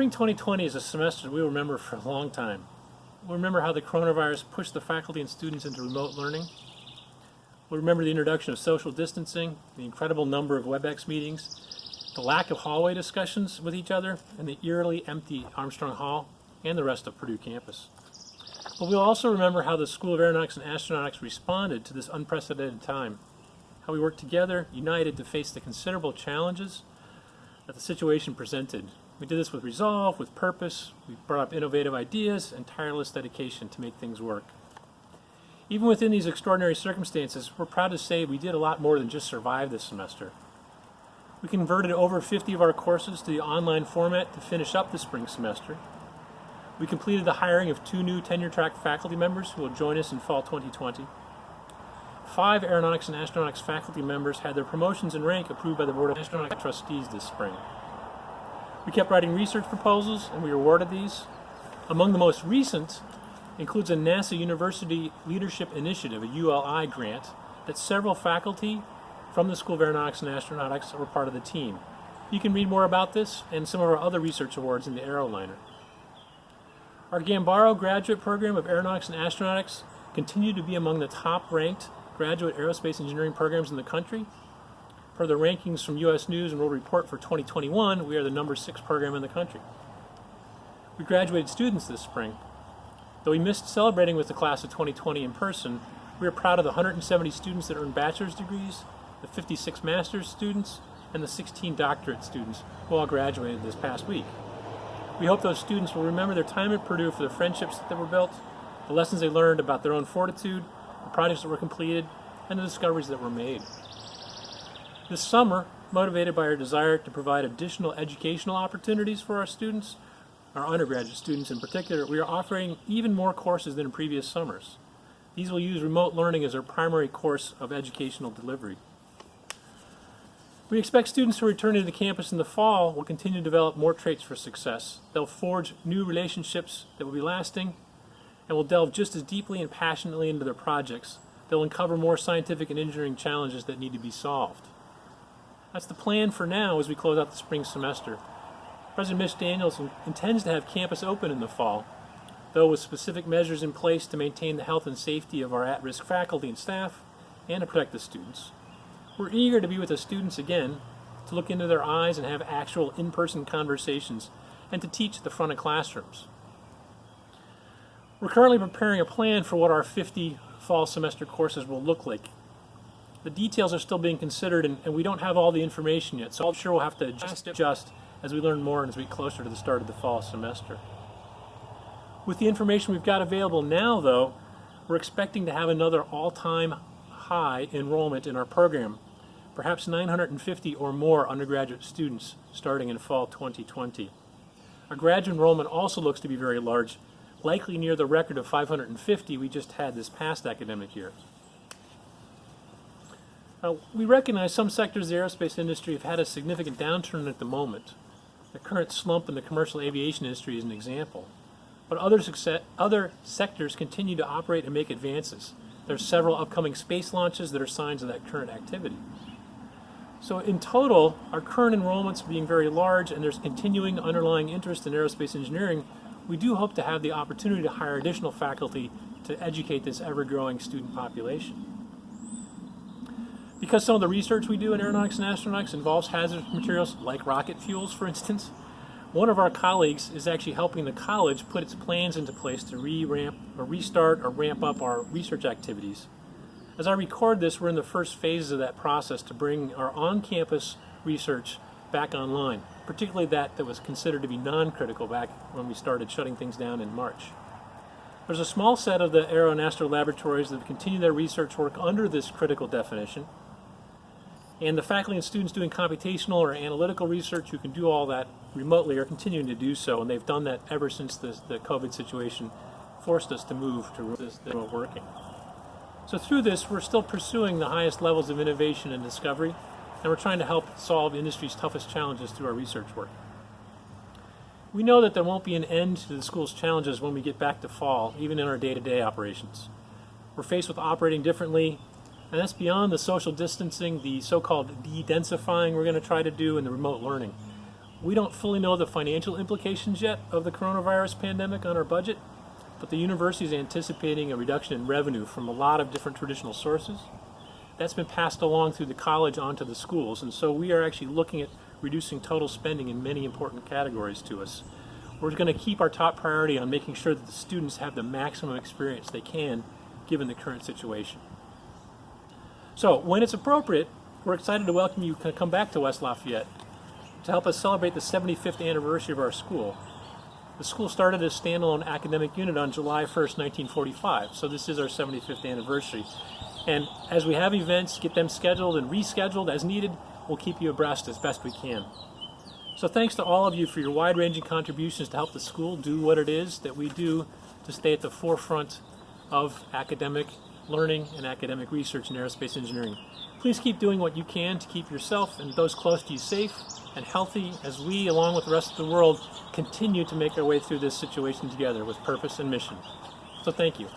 Spring 2020 is a semester we remember for a long time. We'll remember how the coronavirus pushed the faculty and students into remote learning. We'll remember the introduction of social distancing, the incredible number of WebEx meetings, the lack of hallway discussions with each other, and the eerily empty Armstrong Hall and the rest of Purdue campus. But we'll also remember how the School of Aeronautics and Astronautics responded to this unprecedented time, how we worked together, united to face the considerable challenges that the situation presented. We did this with resolve, with purpose, we brought up innovative ideas and tireless dedication to make things work. Even within these extraordinary circumstances, we're proud to say we did a lot more than just survive this semester. We converted over 50 of our courses to the online format to finish up the spring semester. We completed the hiring of two new tenure track faculty members who will join us in fall 2020. Five aeronautics and astronautics faculty members had their promotions in rank approved by the Board of Astronautics Trustees this spring. We kept writing research proposals and we awarded these. Among the most recent includes a NASA University Leadership Initiative, a ULI grant, that several faculty from the School of Aeronautics and Astronautics were part of the team. You can read more about this and some of our other research awards in the Aeroliner. Our Gambaro graduate program of Aeronautics and Astronautics continued to be among the top ranked graduate aerospace engineering programs in the country. Per the rankings from U.S. News and World Report for 2021, we are the number six program in the country. We graduated students this spring. Though we missed celebrating with the class of 2020 in person, we are proud of the 170 students that earned bachelor's degrees, the 56 master's students, and the 16 doctorate students who all graduated this past week. We hope those students will remember their time at Purdue for the friendships that were built, the lessons they learned about their own fortitude, the projects that were completed, and the discoveries that were made. This summer, motivated by our desire to provide additional educational opportunities for our students, our undergraduate students in particular, we are offering even more courses than in previous summers. These will use remote learning as our primary course of educational delivery. We expect students who return to the campus in the fall will continue to develop more traits for success. They'll forge new relationships that will be lasting and will delve just as deeply and passionately into their projects. They'll uncover more scientific and engineering challenges that need to be solved. That's the plan for now as we close out the spring semester. President Mitch Daniels intends to have campus open in the fall, though with specific measures in place to maintain the health and safety of our at-risk faculty and staff and to protect the students. We're eager to be with the students again, to look into their eyes and have actual in-person conversations, and to teach at the front of classrooms. We're currently preparing a plan for what our 50 fall semester courses will look like. The details are still being considered and, and we don't have all the information yet, so I'm sure we'll have to adjust, adjust as we learn more and as we get closer to the start of the fall semester. With the information we've got available now, though, we're expecting to have another all-time high enrollment in our program perhaps 950 or more undergraduate students starting in fall 2020. Our graduate enrollment also looks to be very large, likely near the record of 550 we just had this past academic year. Now, we recognize some sectors of the aerospace industry have had a significant downturn at the moment. The current slump in the commercial aviation industry is an example. But other, success, other sectors continue to operate and make advances. There are several upcoming space launches that are signs of that current activity. So in total, our current enrollments being very large and there's continuing underlying interest in aerospace engineering, we do hope to have the opportunity to hire additional faculty to educate this ever-growing student population. Because some of the research we do in aeronautics and astronautics involves hazardous materials like rocket fuels, for instance, one of our colleagues is actually helping the college put its plans into place to re-ramp or restart or ramp up our research activities. As I record this, we're in the first phases of that process to bring our on-campus research back online, particularly that that was considered to be non-critical back when we started shutting things down in March. There's a small set of the Aero and Astro laboratories that continue their research work under this critical definition, and the faculty and students doing computational or analytical research who can do all that remotely are continuing to do so, and they've done that ever since the, the COVID situation forced us to move to remote working. So through this, we're still pursuing the highest levels of innovation and discovery, and we're trying to help solve industry's toughest challenges through our research work. We know that there won't be an end to the school's challenges when we get back to fall, even in our day-to-day -day operations. We're faced with operating differently, and that's beyond the social distancing, the so-called de-densifying we're going to try to do, and the remote learning. We don't fully know the financial implications yet of the coronavirus pandemic on our budget, but the university is anticipating a reduction in revenue from a lot of different traditional sources. That's been passed along through the college onto the schools, and so we are actually looking at reducing total spending in many important categories to us. We're going to keep our top priority on making sure that the students have the maximum experience they can given the current situation. So, when it's appropriate, we're excited to welcome you to come back to West Lafayette to help us celebrate the 75th anniversary of our school. The school started as a standalone academic unit on July 1st, 1945, so this is our 75th anniversary. And as we have events, get them scheduled and rescheduled as needed, we'll keep you abreast as best we can. So thanks to all of you for your wide-ranging contributions to help the school do what it is that we do to stay at the forefront of academic learning and academic research in aerospace engineering. Please keep doing what you can to keep yourself and those close to you safe and healthy as we, along with the rest of the world, continue to make our way through this situation together with purpose and mission. So thank you.